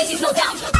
faces, no doubt.